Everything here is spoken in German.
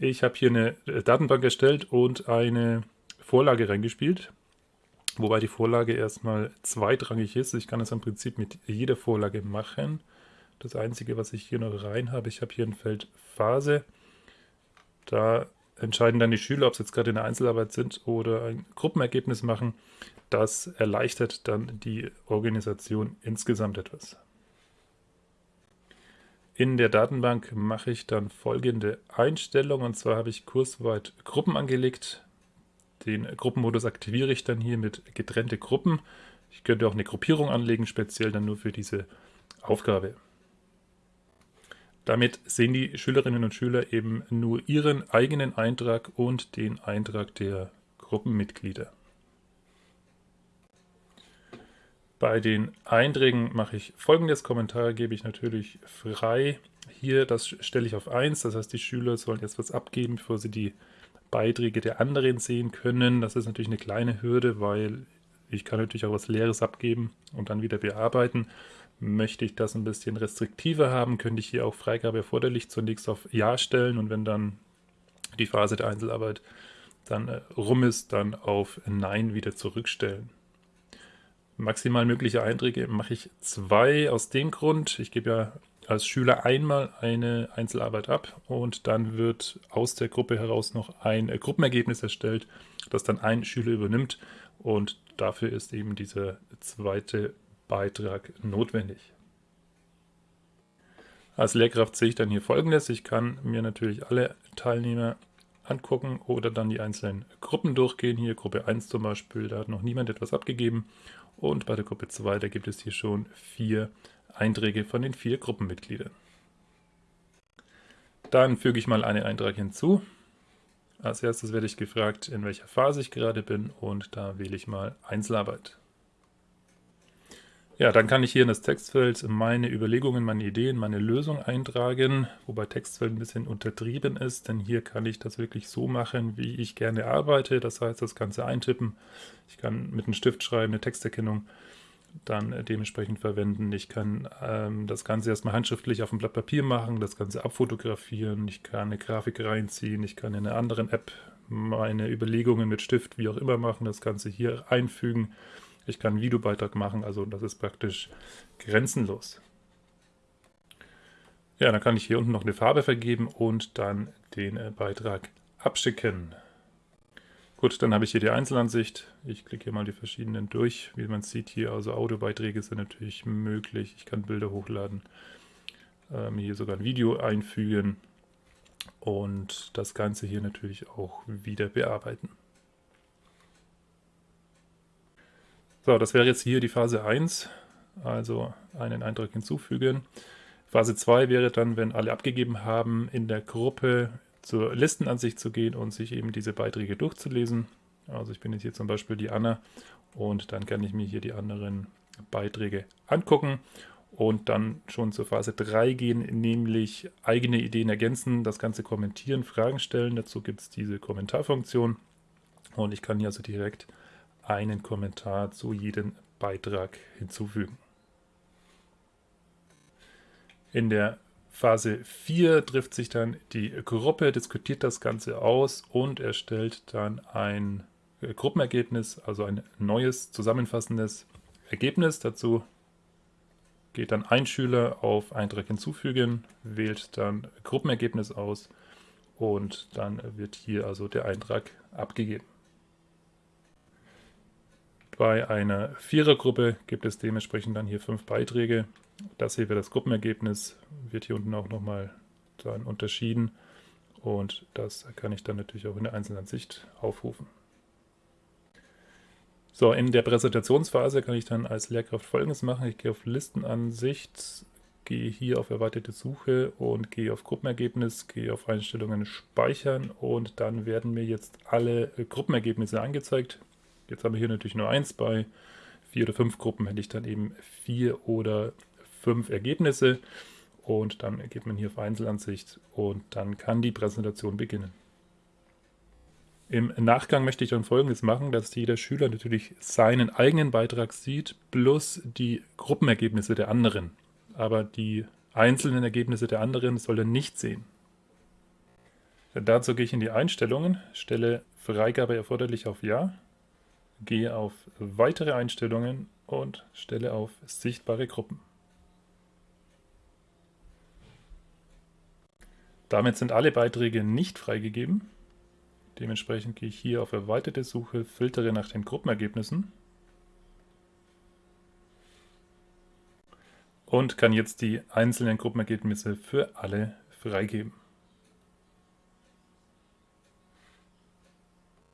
Ich habe hier eine äh, Datenbank erstellt und eine Vorlage reingespielt, wobei die Vorlage erstmal zweitrangig ist. Ich kann das im Prinzip mit jeder Vorlage machen. Das Einzige, was ich hier noch rein habe, ich habe hier ein Feld Phase. Da entscheiden dann die Schüler, ob sie jetzt gerade in der Einzelarbeit sind oder ein Gruppenergebnis machen. Das erleichtert dann die Organisation insgesamt etwas. In der Datenbank mache ich dann folgende Einstellung und zwar habe ich kursweit Gruppen angelegt. Den Gruppenmodus aktiviere ich dann hier mit getrennte Gruppen. Ich könnte auch eine Gruppierung anlegen, speziell dann nur für diese Aufgabe. Damit sehen die Schülerinnen und Schüler eben nur ihren eigenen Eintrag und den Eintrag der Gruppenmitglieder. Bei den Einträgen mache ich folgendes. Kommentare gebe ich natürlich frei. Hier, das stelle ich auf 1. Das heißt, die Schüler sollen jetzt was abgeben, bevor sie die Beiträge der anderen sehen können. Das ist natürlich eine kleine Hürde, weil ich kann natürlich auch was Leeres abgeben und dann wieder bearbeiten. Möchte ich das ein bisschen restriktiver haben, könnte ich hier auch Freigabe erforderlich zunächst auf Ja stellen und wenn dann die Phase der Einzelarbeit dann äh, rum ist, dann auf Nein wieder zurückstellen. Maximal mögliche Einträge mache ich zwei aus dem Grund. Ich gebe ja als Schüler einmal eine Einzelarbeit ab und dann wird aus der Gruppe heraus noch ein äh, Gruppenergebnis erstellt, das dann ein Schüler übernimmt und dafür ist eben dieser zweite Beitrag notwendig. Als Lehrkraft sehe ich dann hier folgendes. Ich kann mir natürlich alle Teilnehmer angucken oder dann die einzelnen Gruppen durchgehen. Hier Gruppe 1 zum Beispiel, da hat noch niemand etwas abgegeben. Und bei der Gruppe 2, da gibt es hier schon vier Einträge von den vier Gruppenmitgliedern. Dann füge ich mal einen Eintrag hinzu. Als erstes werde ich gefragt, in welcher Phase ich gerade bin und da wähle ich mal Einzelarbeit. Ja, dann kann ich hier in das Textfeld meine Überlegungen, meine Ideen, meine Lösung eintragen, wobei Textfeld ein bisschen untertrieben ist, denn hier kann ich das wirklich so machen, wie ich gerne arbeite. Das heißt, das Ganze eintippen. Ich kann mit einem Stift schreiben, eine Texterkennung dann dementsprechend verwenden. Ich kann ähm, das Ganze erstmal handschriftlich auf dem Blatt Papier machen, das Ganze abfotografieren, ich kann eine Grafik reinziehen, ich kann in einer anderen App meine Überlegungen mit Stift, wie auch immer machen, das Ganze hier einfügen. Ich kann einen Videobeitrag machen, also das ist praktisch grenzenlos. Ja, dann kann ich hier unten noch eine Farbe vergeben und dann den äh, Beitrag abschicken. Gut, dann habe ich hier die Einzelansicht. Ich klicke hier mal die verschiedenen durch. Wie man sieht hier, also Audiobeiträge sind natürlich möglich. Ich kann Bilder hochladen, ähm, hier sogar ein Video einfügen und das Ganze hier natürlich auch wieder bearbeiten. So, das wäre jetzt hier die Phase 1, also einen Eintrag hinzufügen. Phase 2 wäre dann, wenn alle abgegeben haben, in der Gruppe zur Listenansicht zu gehen und sich eben diese Beiträge durchzulesen. Also ich bin jetzt hier zum Beispiel die Anna und dann kann ich mir hier die anderen Beiträge angucken und dann schon zur Phase 3 gehen, nämlich eigene Ideen ergänzen, das Ganze kommentieren, Fragen stellen. Dazu gibt es diese Kommentarfunktion und ich kann hier also direkt einen Kommentar zu jedem Beitrag hinzufügen. In der Phase 4 trifft sich dann die Gruppe, diskutiert das Ganze aus und erstellt dann ein Gruppenergebnis, also ein neues zusammenfassendes Ergebnis. Dazu geht dann ein Schüler auf Eintrag hinzufügen, wählt dann Gruppenergebnis aus und dann wird hier also der Eintrag abgegeben. Bei einer Vierergruppe gibt es dementsprechend dann hier fünf Beiträge. Das hier wäre das Gruppenergebnis, wird hier unten auch nochmal dann unterschieden. Und das kann ich dann natürlich auch in der Einzelansicht aufrufen. So, in der Präsentationsphase kann ich dann als Lehrkraft folgendes machen. Ich gehe auf Listenansicht, gehe hier auf erweiterte Suche und gehe auf Gruppenergebnis, gehe auf Einstellungen speichern und dann werden mir jetzt alle Gruppenergebnisse angezeigt. Jetzt haben wir hier natürlich nur eins. Bei vier oder fünf Gruppen hätte ich dann eben vier oder fünf Ergebnisse. Und dann geht man hier auf Einzelansicht und dann kann die Präsentation beginnen. Im Nachgang möchte ich dann folgendes machen, dass jeder Schüler natürlich seinen eigenen Beitrag sieht, plus die Gruppenergebnisse der anderen. Aber die einzelnen Ergebnisse der anderen soll er nicht sehen. Dazu gehe ich in die Einstellungen, stelle Freigabe erforderlich auf Ja, gehe auf Weitere Einstellungen und stelle auf Sichtbare Gruppen. Damit sind alle Beiträge nicht freigegeben. Dementsprechend gehe ich hier auf Erweiterte Suche, filtere nach den Gruppenergebnissen und kann jetzt die einzelnen Gruppenergebnisse für alle freigeben.